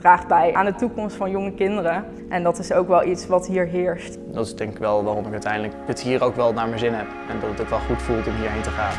draagt bij aan de toekomst van jonge kinderen. En dat is ook wel iets wat hier heerst. Dat is denk ik wel waarom ik uiteindelijk het hier ook wel naar mijn zin heb. En dat het ook wel goed voelt om hierheen te gaan.